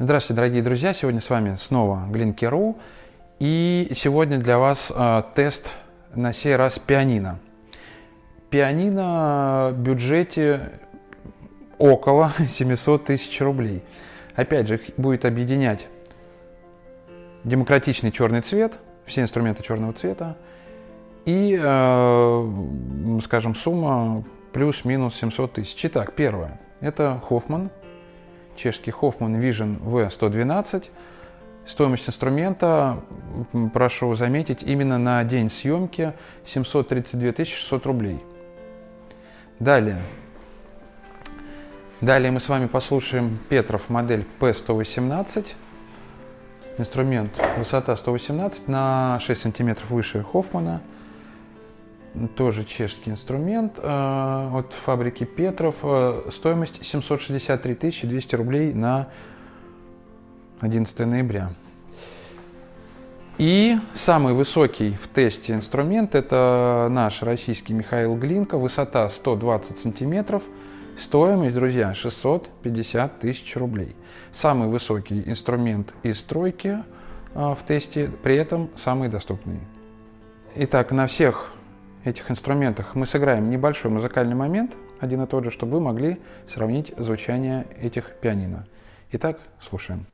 Здравствуйте, дорогие друзья! Сегодня с вами снова Глинки.ру. И сегодня для вас э, тест на сей раз пианино. Пианино в бюджете около 700 тысяч рублей. Опять же, будет объединять демократичный черный цвет, все инструменты черного цвета, и, э, скажем, сумма плюс-минус 700 тысяч. Итак, первое. Это Хоффман чешский Hoffman Vision V112. Стоимость инструмента, прошу заметить, именно на день съемки 732 600 рублей. Далее. Далее мы с вами послушаем Петров модель P118. Инструмент высота 118 на 6 сантиметров выше Хоффмана тоже чешский инструмент э, от фабрики Петров. Э, стоимость 763 200 рублей на 11 ноября. И самый высокий в тесте инструмент это наш российский Михаил Глинка, высота 120 сантиметров, стоимость, друзья, 650 тысяч рублей. Самый высокий инструмент из стройки э, в тесте, при этом самый доступный. Итак, на всех этих инструментах мы сыграем небольшой музыкальный момент, один и тот же, чтобы вы могли сравнить звучание этих пианино. Итак, слушаем.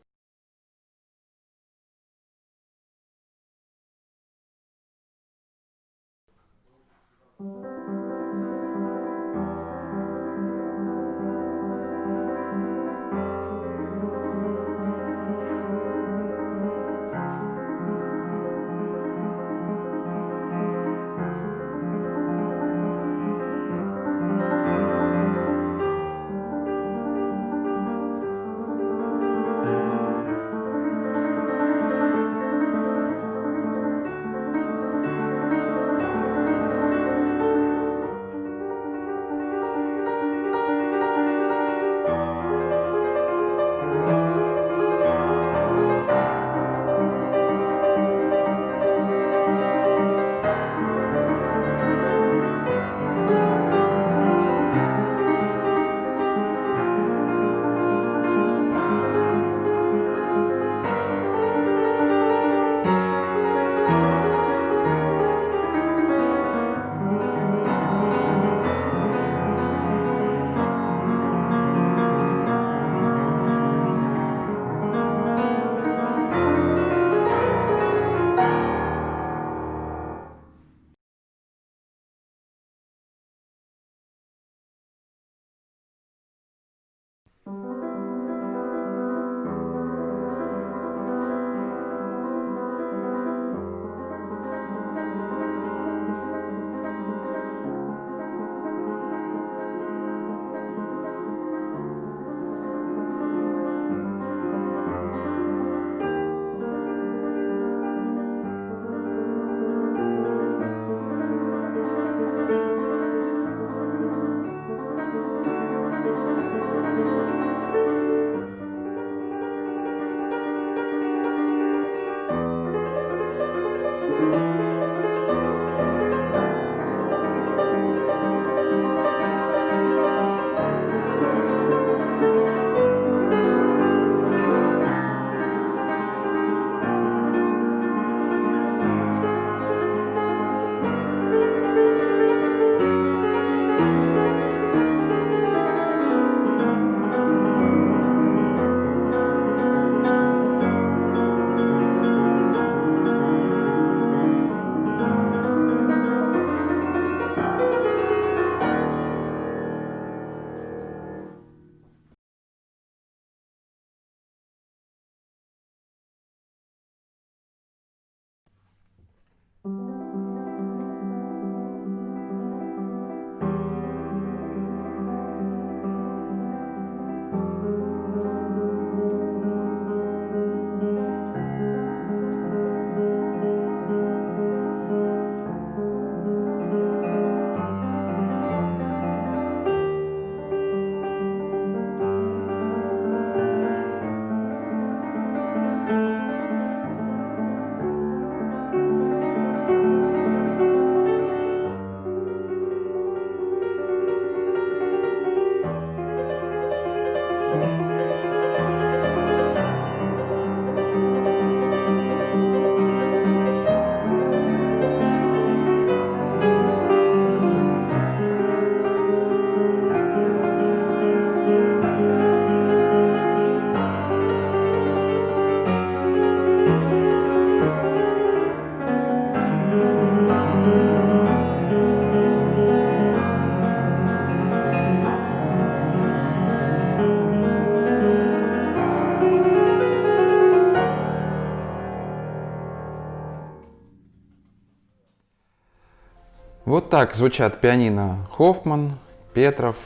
Вот так звучат пианино Хоффман, Петров,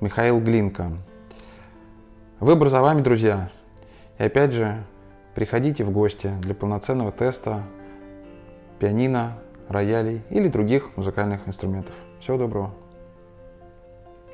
Михаил Глинка. Выбор за вами, друзья. И опять же, приходите в гости для полноценного теста пианино, роялей или других музыкальных инструментов. Всего доброго.